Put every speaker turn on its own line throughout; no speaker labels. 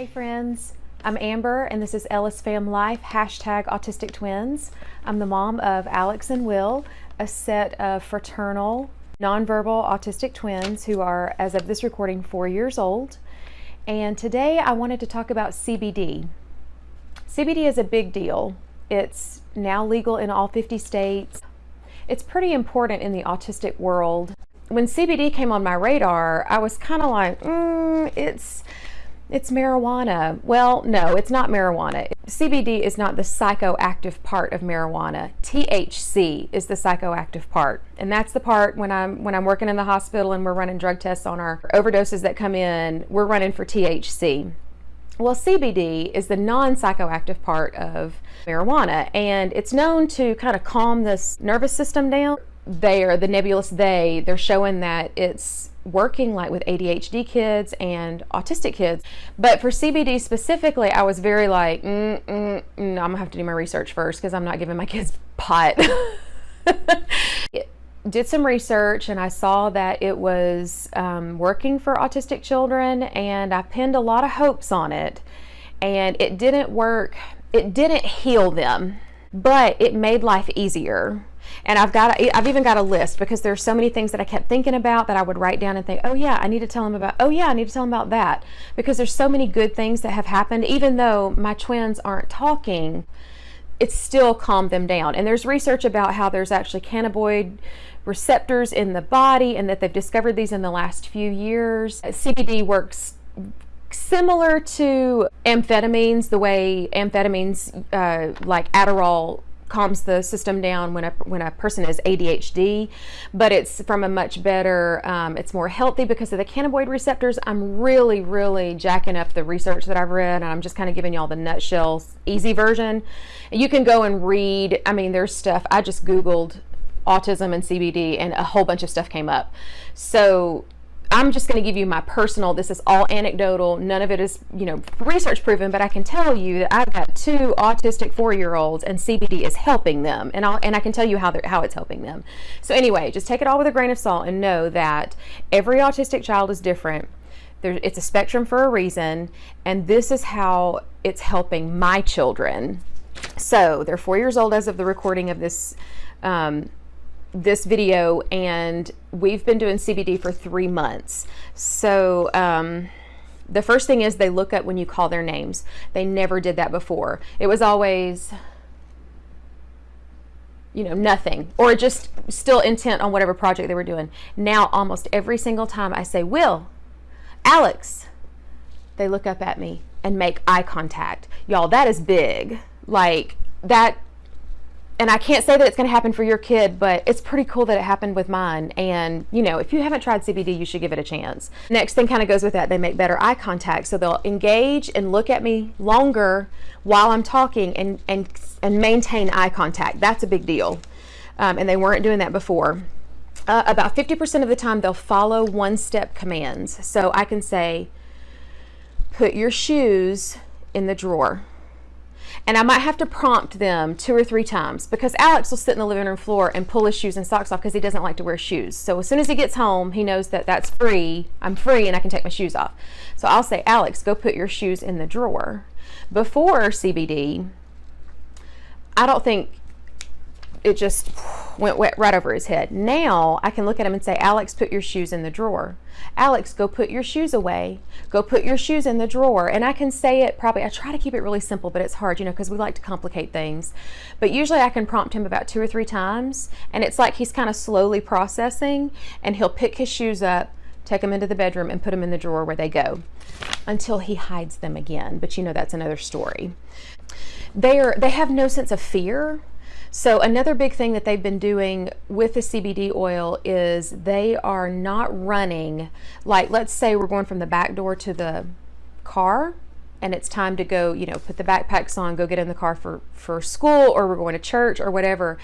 Hey friends, I'm Amber and this is Ellis Fam Life, hashtag Autistic Twins. I'm the mom of Alex and Will, a set of fraternal, nonverbal autistic twins who are, as of this recording, four years old. And today I wanted to talk about CBD. CBD is a big deal. It's now legal in all 50 states. It's pretty important in the autistic world. When CBD came on my radar, I was kind of like, mm, it's it's marijuana. Well, no, it's not marijuana. CBD is not the psychoactive part of marijuana. THC is the psychoactive part. And that's the part when I'm when I'm working in the hospital and we're running drug tests on our overdoses that come in, we're running for THC. Well, CBD is the non-psychoactive part of marijuana and it's known to kind of calm this nervous system down. They are the nebulous they, they're showing that it's working like with ADHD kids and autistic kids. But for CBD specifically, I was very like, mm, mm, mm, I'm gonna have to do my research first because I'm not giving my kids pot. did some research and I saw that it was um, working for autistic children and I pinned a lot of hopes on it and it didn't work. It didn't heal them, but it made life easier and I've got, I've even got a list because there's so many things that I kept thinking about that I would write down and think, oh yeah, I need to tell them about, oh yeah, I need to tell them about that. Because there's so many good things that have happened, even though my twins aren't talking, it still calmed them down. And there's research about how there's actually cannabinoid receptors in the body and that they've discovered these in the last few years. CBD works similar to amphetamines, the way amphetamines uh, like Adderall calms the system down when a, when a person is ADHD, but it's from a much better, um, it's more healthy because of the cannabinoid receptors. I'm really, really jacking up the research that I've read, and I'm just kind of giving y'all the nutshell, easy version. You can go and read, I mean, there's stuff, I just Googled autism and CBD, and a whole bunch of stuff came up. So I'm just going to give you my personal, this is all anecdotal. None of it is, you know, research proven, but I can tell you that I've got two autistic four-year-olds and CBD is helping them. And, I'll, and I can tell you how, how it's helping them. So anyway, just take it all with a grain of salt and know that every autistic child is different. There, it's a spectrum for a reason. And this is how it's helping my children. So they're four years old as of the recording of this um, this video and we've been doing CBD for three months. So um, the first thing is they look up when you call their names. They never did that before. It was always, you know, nothing or just still intent on whatever project they were doing. Now, almost every single time I say, Will, Alex, they look up at me and make eye contact. Y'all, that is big. Like that and I can't say that it's going to happen for your kid, but it's pretty cool that it happened with mine. And, you know, if you haven't tried CBD, you should give it a chance. Next thing kind of goes with that. They make better eye contact. So they'll engage and look at me longer while I'm talking and, and, and maintain eye contact. That's a big deal. Um, and they weren't doing that before. Uh, about 50% of the time, they'll follow one-step commands. So I can say, put your shoes in the drawer and I might have to prompt them two or three times because Alex will sit in the living room floor and pull his shoes and socks off because he doesn't like to wear shoes. So as soon as he gets home, he knows that that's free. I'm free and I can take my shoes off. So I'll say, Alex, go put your shoes in the drawer. Before CBD, I don't think it just went wet right over his head. Now I can look at him and say, Alex, put your shoes in the drawer. Alex, go put your shoes away. Go put your shoes in the drawer. And I can say it probably, I try to keep it really simple, but it's hard, you know, because we like to complicate things. But usually I can prompt him about two or three times. And it's like he's kind of slowly processing and he'll pick his shoes up, take them into the bedroom and put them in the drawer where they go until he hides them again. But you know, that's another story. They are, they have no sense of fear so another big thing that they've been doing with the CBD oil is they are not running, like let's say we're going from the back door to the car and it's time to go, you know, put the backpacks on, go get in the car for, for school or we're going to church or whatever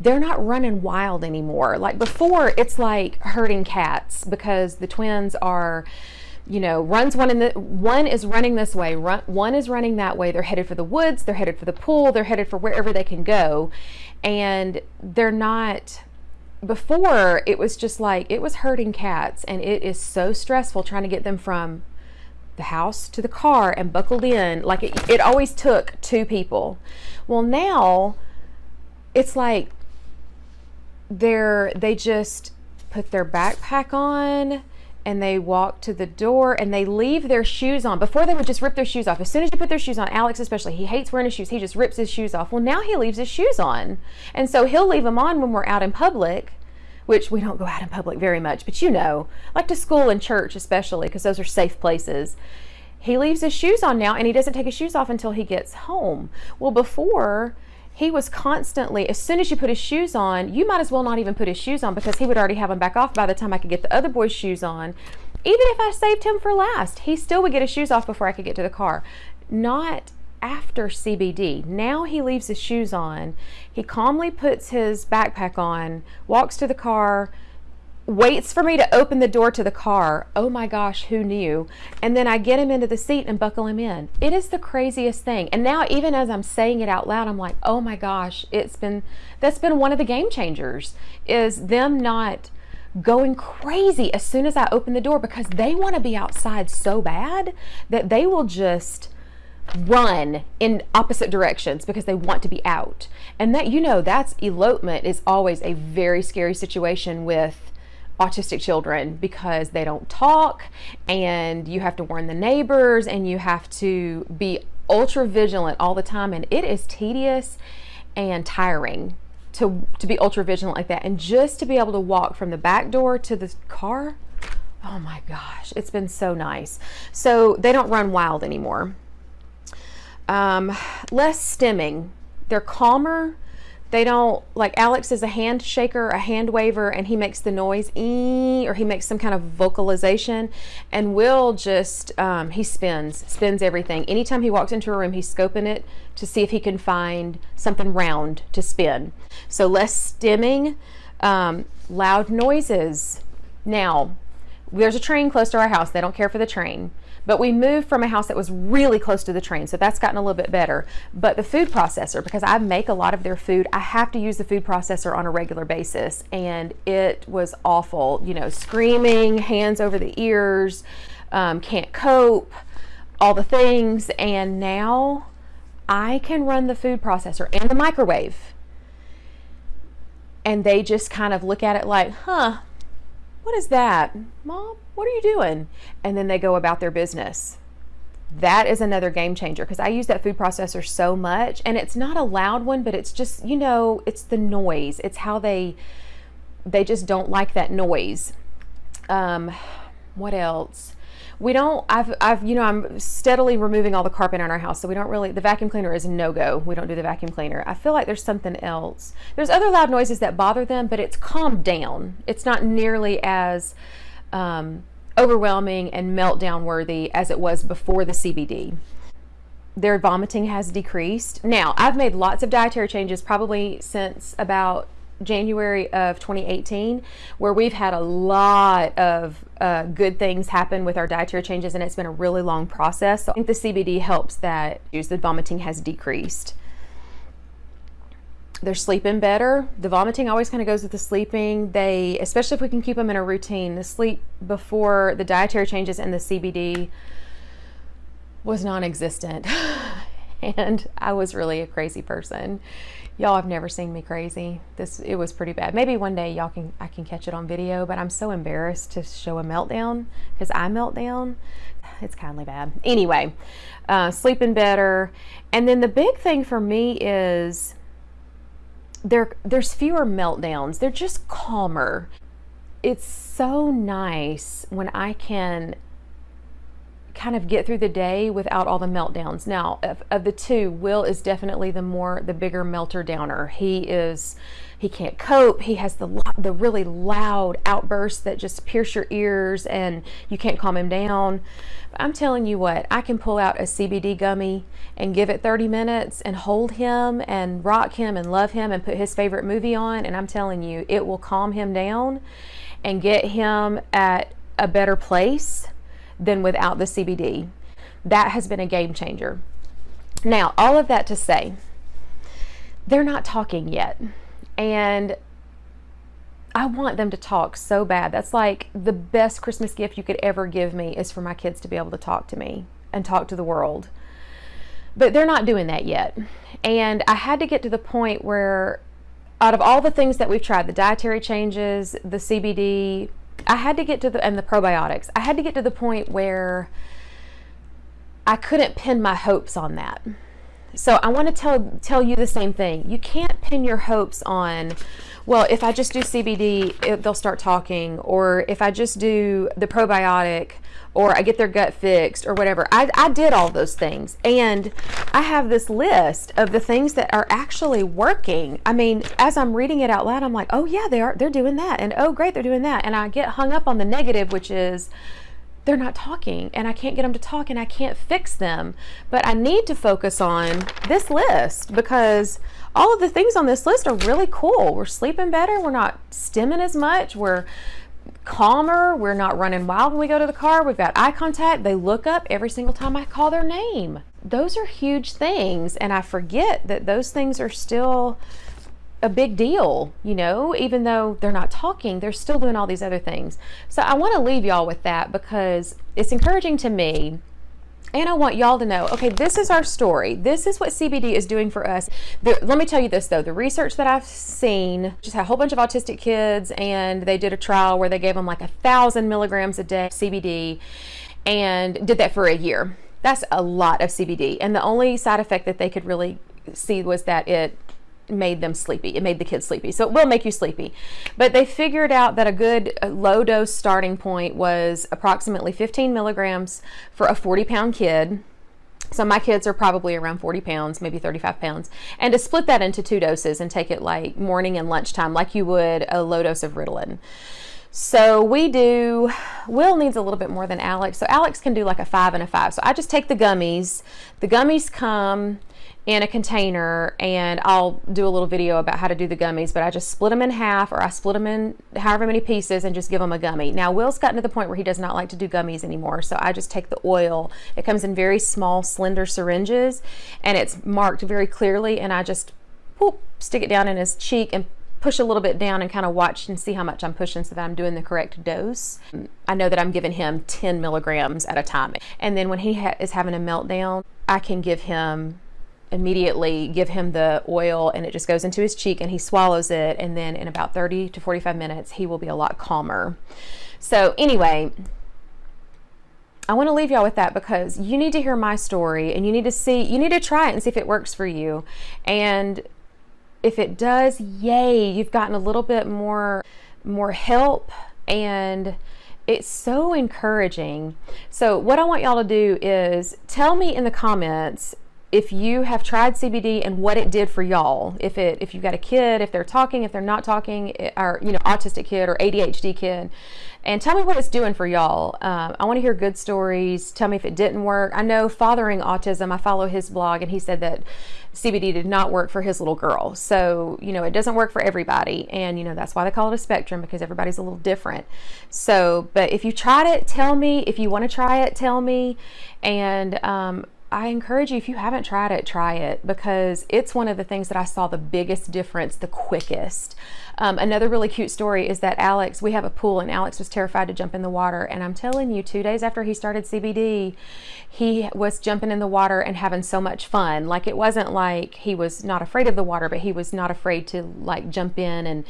they're not running wild anymore. Like before, it's like herding cats because the twins are you know, runs one in the one is running this way, run, one is running that way. They're headed for the woods, they're headed for the pool, they're headed for wherever they can go. And they're not before it was just like it was herding cats and it is so stressful trying to get them from the house to the car and buckled in. Like it, it always took two people. Well, now it's like they're they just put their backpack on and they walk to the door and they leave their shoes on. Before they would just rip their shoes off. As soon as you put their shoes on, Alex especially, he hates wearing his shoes. He just rips his shoes off. Well, now he leaves his shoes on. And so he'll leave them on when we're out in public, which we don't go out in public very much, but you know, like to school and church especially, because those are safe places. He leaves his shoes on now and he doesn't take his shoes off until he gets home. Well, before he was constantly, as soon as you put his shoes on, you might as well not even put his shoes on because he would already have them back off by the time I could get the other boy's shoes on. Even if I saved him for last, he still would get his shoes off before I could get to the car. Not after CBD. Now he leaves his shoes on. He calmly puts his backpack on, walks to the car, waits for me to open the door to the car. Oh my gosh, who knew? And then I get him into the seat and buckle him in. It is the craziest thing. And now even as I'm saying it out loud, I'm like, "Oh my gosh, it's been that's been one of the game changers is them not going crazy as soon as I open the door because they want to be outside so bad that they will just run in opposite directions because they want to be out. And that you know, that's elopement is always a very scary situation with autistic children because they don't talk and you have to warn the neighbors and you have to be ultra vigilant all the time. And it is tedious and tiring to to be ultra vigilant like that. And just to be able to walk from the back door to the car oh my gosh it's been so nice. So they don't run wild anymore. Um, less stimming. They're calmer they don't like Alex is a hand shaker, a hand waver, and he makes the noise or he makes some kind of vocalization. And Will just um, he spins, spins everything. Anytime he walks into a room, he's scoping it to see if he can find something round to spin. So less stimming, um, loud noises. Now, there's a train close to our house. They don't care for the train. But we moved from a house that was really close to the train, so that's gotten a little bit better. But the food processor, because I make a lot of their food, I have to use the food processor on a regular basis, and it was awful. You know, screaming, hands over the ears, um, can't cope, all the things. And now I can run the food processor and the microwave. And they just kind of look at it like, huh, what is that? Mom, what are you doing? And then they go about their business. That is another game changer because I use that food processor so much and it's not a loud one, but it's just, you know, it's the noise. It's how they they just don't like that noise. Um, what else? We don't I've I've you know I'm steadily removing all the carpet in our house so we don't really the vacuum cleaner is no go. We don't do the vacuum cleaner. I feel like there's something else. There's other loud noises that bother them but it's calmed down. It's not nearly as um, overwhelming and meltdown worthy as it was before the CBD their vomiting has decreased. Now I've made lots of dietary changes probably since about January of 2018, where we've had a lot of uh, good things happen with our dietary changes, and it's been a really long process. So I think the CBD helps that the vomiting has decreased. They're sleeping better. The vomiting always kind of goes with the sleeping. They, especially if we can keep them in a routine, the sleep before the dietary changes and the CBD was non existent. and I was really a crazy person y'all have never seen me crazy. This it was pretty bad. Maybe one day y'all can i can catch it on video but i'm so embarrassed to show a meltdown because i melt down. It's kindly bad. Anyway uh, sleeping better. And then the big thing for me is there there's fewer meltdowns. They're just calmer. It's so nice when i can kind of get through the day without all the meltdowns. Now, of, of, the two, Will is definitely the more the bigger melter downer. He is he can't cope. He has the the really loud outbursts that just pierce your ears and you can't calm him down. But I'm telling you what, I can pull out a CBD gummy and give it 30 minutes and hold him and rock him and love him and put his favorite movie on and I'm telling you, it will calm him down and get him at a better place than without the CBD. That has been a game changer. Now, all of that to say, they're not talking yet. And I want them to talk so bad. That's like the best Christmas gift you could ever give me is for my kids to be able to talk to me and talk to the world. But they're not doing that yet. And I had to get to the point where out of all the things that we've tried, the dietary changes, the CBD, I had to get to the and the probiotics. I had to get to the point where I couldn't pin my hopes on that. So I want to tell tell you the same thing. You can't pin your hopes on well, if I just do CBD, it, they'll start talking, or if I just do the probiotic, or I get their gut fixed, or whatever. I, I did all those things, and I have this list of the things that are actually working. I mean, as I'm reading it out loud, I'm like, oh yeah, they are. They're doing that, and oh great, they're doing that, and I get hung up on the negative, which is they're not talking and I can't get them to talk and I can't fix them. But I need to focus on this list because all of the things on this list are really cool. We're sleeping better, we're not stimming as much, we're calmer, we're not running wild when we go to the car, we've got eye contact, they look up every single time I call their name. Those are huge things and I forget that those things are still a big deal, you know, even though they're not talking, they're still doing all these other things. So I want to leave y'all with that because it's encouraging to me. And I want y'all to know, okay, this is our story. This is what CBD is doing for us. The, let me tell you this though, the research that I've seen just had a whole bunch of autistic kids and they did a trial where they gave them like a thousand milligrams a day CBD and did that for a year. That's a lot of CBD. And the only side effect that they could really see was that it made them sleepy. It made the kids sleepy. So it will make you sleepy. But they figured out that a good low dose starting point was approximately 15 milligrams for a 40 pound kid. So my kids are probably around 40 pounds, maybe 35 pounds. And to split that into two doses and take it like morning and lunchtime, like you would a low dose of Ritalin. So we do, Will needs a little bit more than Alex. So Alex can do like a five and a five. So I just take the gummies. The gummies come in a container and I'll do a little video about how to do the gummies, but I just split them in half or I split them in however many pieces and just give them a gummy. Now Will's gotten to the point where he does not like to do gummies anymore, so I just take the oil. It comes in very small, slender syringes and it's marked very clearly and I just whoop, stick it down in his cheek and push a little bit down and kind of watch and see how much I'm pushing so that I'm doing the correct dose. I know that I'm giving him 10 milligrams at a time. And then when he ha is having a meltdown, I can give him immediately give him the oil and it just goes into his cheek and he swallows it. And then in about 30 to 45 minutes he will be a lot calmer. So anyway I want to leave y'all with that because you need to hear my story and you need to see you need to try it and see if it works for you. And if it does yay you've gotten a little bit more more help. And it's so encouraging. So what I want y'all to do is tell me in the comments if you have tried CBD and what it did for y'all, if it if you've got a kid, if they're talking, if they're not talking, eh, or you know autistic kid or ADHD kid, and tell me what it's doing for y'all. Um, I want to hear good stories. Tell me if it didn't work. I know Fathering Autism. I follow his blog, and he said that CBD did not work for his little girl. So you know it doesn't work for everybody, and you know that's why they call it a spectrum because everybody's a little different. So, but if you tried it, tell me. If you want to try it, tell me. And um, I encourage you, if you haven't tried it, try it because it's one of the things that I saw the biggest difference the quickest. Um, another really cute story is that Alex, we have a pool and Alex was terrified to jump in the water. And I'm telling you, two days after he started CBD, he was jumping in the water and having so much fun. Like it wasn't like he was not afraid of the water, but he was not afraid to like jump in and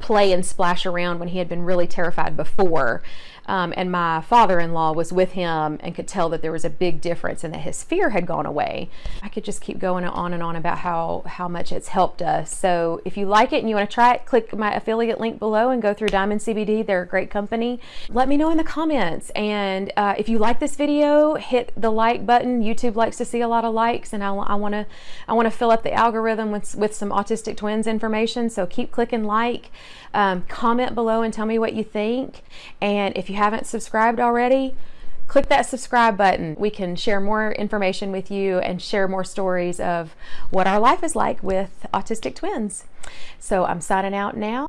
play and splash around when he had been really terrified before. Um, and my father-in-law was with him and could tell that there was a big difference and that his fear had gone away. I could just keep going on and on about how, how much it's helped us. So if you like it and you want to try it, click my affiliate link below and go through Diamond CBD. They're a great company. Let me know in the comments. And uh, if you like this video, hit the like button. YouTube likes to see a lot of likes and I, I want to I want to fill up the algorithm with, with some autistic twins information. So keep clicking like. Um, comment below and tell me what you think. And if you haven't subscribed already, click that subscribe button. We can share more information with you and share more stories of what our life is like with autistic twins. So I'm signing out now.